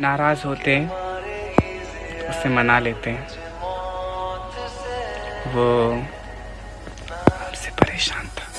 नाराज़ होते हैं उसे मना लेते हैं। वो हमसे परेशान था।